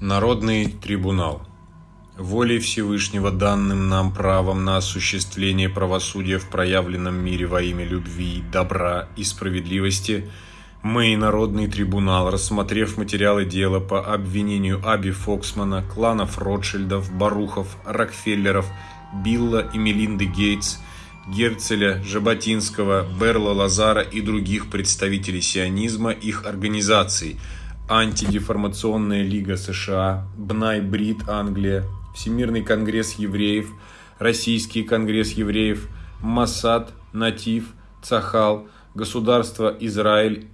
Народный трибунал. Волей Всевышнего данным нам правом на осуществление правосудия в проявленном мире во имя любви, добра и справедливости, мы Народный трибунал, рассмотрев материалы дела по обвинению Аби Фоксмана, кланов Ротшильдов, Барухов, Рокфеллеров, Билла и Мелинды Гейтс, Герцеля, Жаботинского, Берла Лазара и других представителей сионизма, их организаций – Антидеформационная лига США, Бнай Брит Англия, Всемирный конгресс евреев, Российский конгресс евреев, Масад, Натив, Цахал, Государство Израиль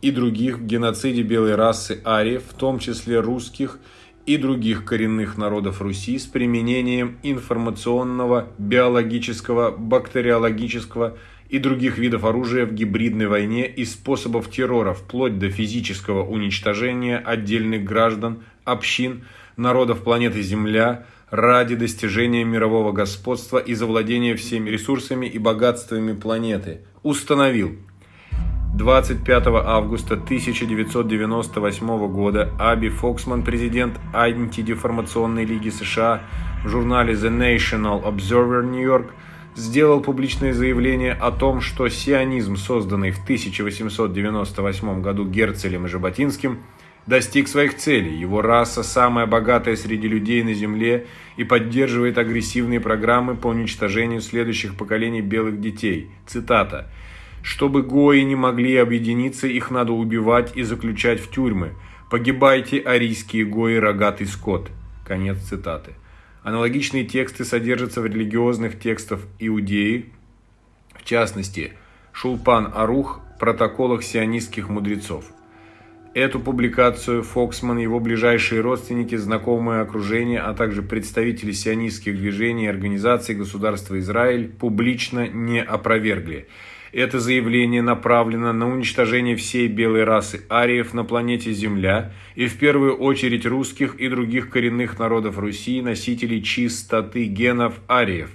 и других в геноциде белой расы ариев, в том числе русских и других коренных народов Руси с применением информационного, биологического, бактериологического и других видов оружия в гибридной войне и способов террора, вплоть до физического уничтожения отдельных граждан, общин, народов планеты Земля ради достижения мирового господства и завладения всеми ресурсами и богатствами планеты, установил 25 августа 1998 года Аби Фоксман, президент антидеформационной лиги США, в журнале The National Observer New York – сделал публичное заявление о том, что сионизм, созданный в 1898 году Герцелем и Жаботинским, достиг своих целей. Его раса самая богатая среди людей на Земле и поддерживает агрессивные программы по уничтожению следующих поколений белых детей. Цитата. «Чтобы гои не могли объединиться, их надо убивать и заключать в тюрьмы. Погибайте, арийские гои, рогатый скот». Конец цитаты. Аналогичные тексты содержатся в религиозных текстах Иудеи, в частности, Шулпан Арух, протоколах сионистских мудрецов. Эту публикацию Фоксман, его ближайшие родственники, знакомое окружение, а также представители сионистских движений и организаций государства Израиль публично не опровергли. Это заявление направлено на уничтожение всей белой расы ариев на планете Земля и в первую очередь русских и других коренных народов Руси, носителей чистоты генов ариев.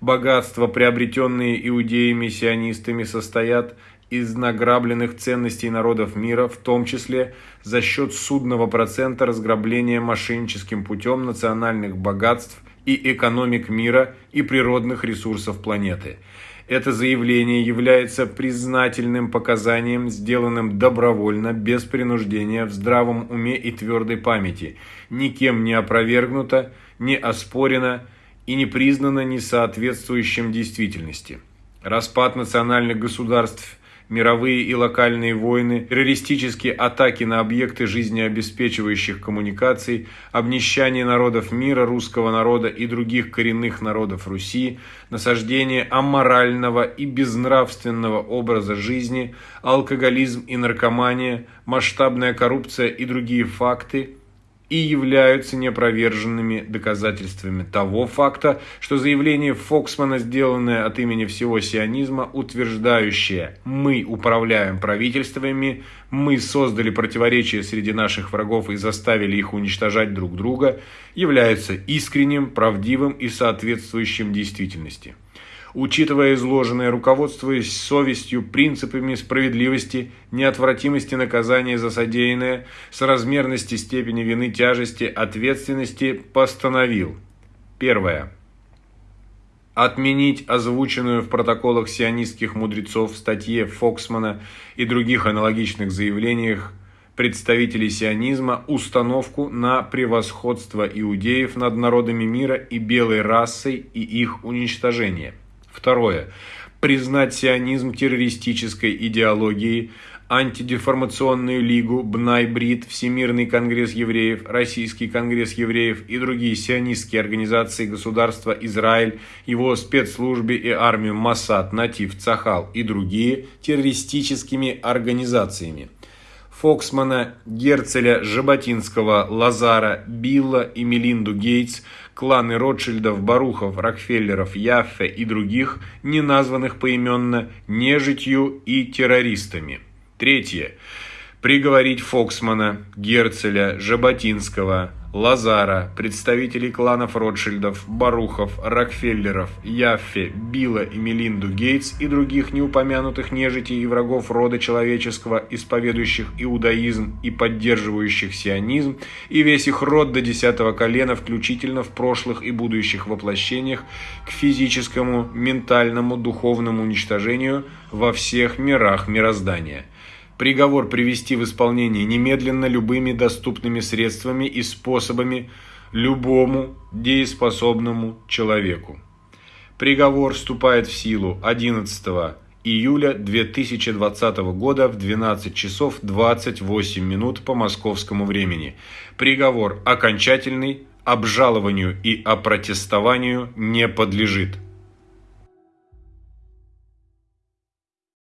Богатства, приобретенные иудеями-сионистами, состоят из награбленных ценностей народов мира, в том числе за счет судного процента разграбления мошенническим путем национальных богатств и экономик мира и природных ресурсов планеты. Это заявление является признательным показанием, сделанным добровольно, без принуждения, в здравом уме и твердой памяти, никем не опровергнуто, не оспорено и не признано несоответствующим действительности. Распад национальных государств мировые и локальные войны, террористические атаки на объекты жизнеобеспечивающих коммуникаций, обнищание народов мира, русского народа и других коренных народов Руси, насаждение аморального и безнравственного образа жизни, алкоголизм и наркомания, масштабная коррупция и другие факты – и являются неопроверженными доказательствами того факта, что заявление Фоксмана, сделанное от имени всего сионизма, утверждающее «мы управляем правительствами», «мы создали противоречия среди наших врагов и заставили их уничтожать друг друга», является искренним, правдивым и соответствующим действительности учитывая изложенное, руководствуясь совестью, принципами справедливости, неотвратимости наказания за содеянное, соразмерности степени вины, тяжести, ответственности, постановил. Первое. Отменить озвученную в протоколах сионистских мудрецов в статье Фоксмана и других аналогичных заявлениях представителей сионизма установку на превосходство иудеев над народами мира и белой расой и их уничтожение – Второе. Признать сионизм террористической идеологией, антидеформационную лигу, Бнай-Брит, Всемирный конгресс евреев, Российский конгресс евреев и другие сионистские организации государства Израиль, его спецслужбы и армию Масад, Натив, Цахал и другие террористическими организациями. Фоксмана, Герцеля, Жаботинского, Лазара, Билла и Мелинду Гейтс, кланы Ротшильдов, Барухов, Рокфеллеров, Яффе и других, не названных поименно, нежитью и террористами. Третье. Приговорить Фоксмана, Герцеля, Жаботинского, Лазара, представителей кланов Ротшильдов, Барухов, Рокфеллеров, Яффе, Билла и Мелинду Гейтс и других неупомянутых нежитей и врагов рода человеческого, исповедующих иудаизм и поддерживающих сионизм, и весь их род до десятого колена, включительно в прошлых и будущих воплощениях, к физическому, ментальному, духовному уничтожению во всех мирах мироздания – Приговор привести в исполнение немедленно любыми доступными средствами и способами любому дееспособному человеку. Приговор вступает в силу 11 июля 2020 года в 12 часов 28 минут по московскому времени. Приговор окончательный, обжалованию и опротестованию не подлежит.